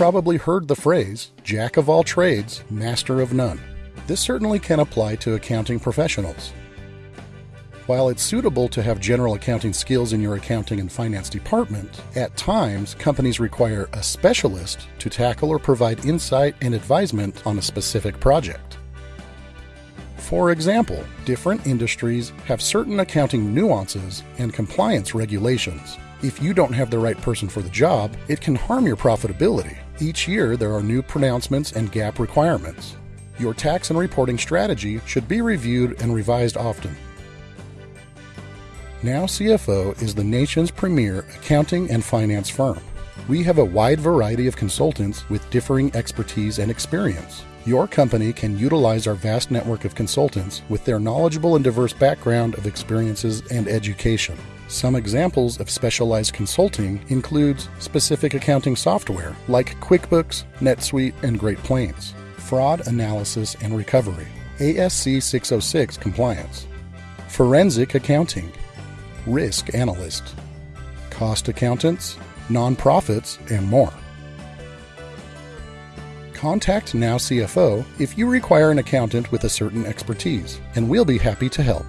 probably heard the phrase, Jack of all trades, master of none. This certainly can apply to accounting professionals. While it's suitable to have general accounting skills in your accounting and finance department, at times companies require a specialist to tackle or provide insight and advisement on a specific project. For example, different industries have certain accounting nuances and compliance regulations. If you don't have the right person for the job, it can harm your profitability. Each year, there are new pronouncements and GAAP requirements. Your tax and reporting strategy should be reviewed and revised often. Now CFO is the nation's premier accounting and finance firm. We have a wide variety of consultants with differing expertise and experience. Your company can utilize our vast network of consultants with their knowledgeable and diverse background of experiences and education. Some examples of specialized consulting includes specific accounting software like QuickBooks, NetSuite, and Great Plains, fraud analysis and recovery, ASC 606 compliance, forensic accounting, risk analyst, cost accountants, nonprofits, and more. Contact Now CFO if you require an accountant with a certain expertise, and we'll be happy to help.